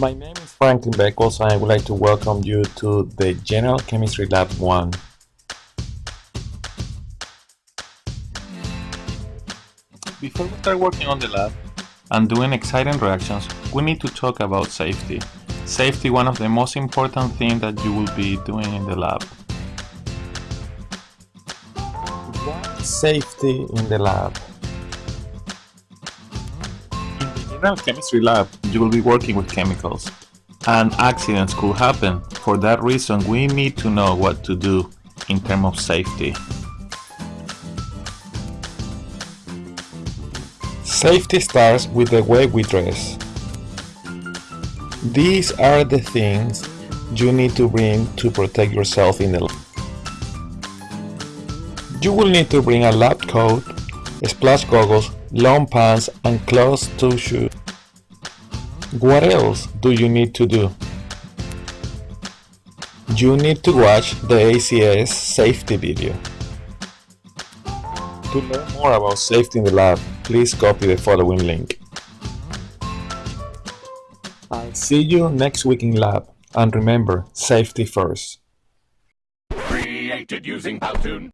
My name is Franklin Beckles and I would like to welcome you to the General Chemistry Lab 1. Before we start working on the lab and doing exciting reactions, we need to talk about safety. Safety one of the most important things that you will be doing in the lab. What safety in the lab? General chemistry lab, you will be working with chemicals, and accidents could happen. For that reason, we need to know what to do in terms of safety. Safety starts with the way we dress. These are the things you need to bring to protect yourself in the lab. You will need to bring a lab coat, splash goggles, long pants and closed-toe shoes. What else do you need to do? You need to watch the ACS safety video. To learn more about safety in the lab, please copy the following link. I'll see you next week in lab, and remember, safety first. Created using Powtoon.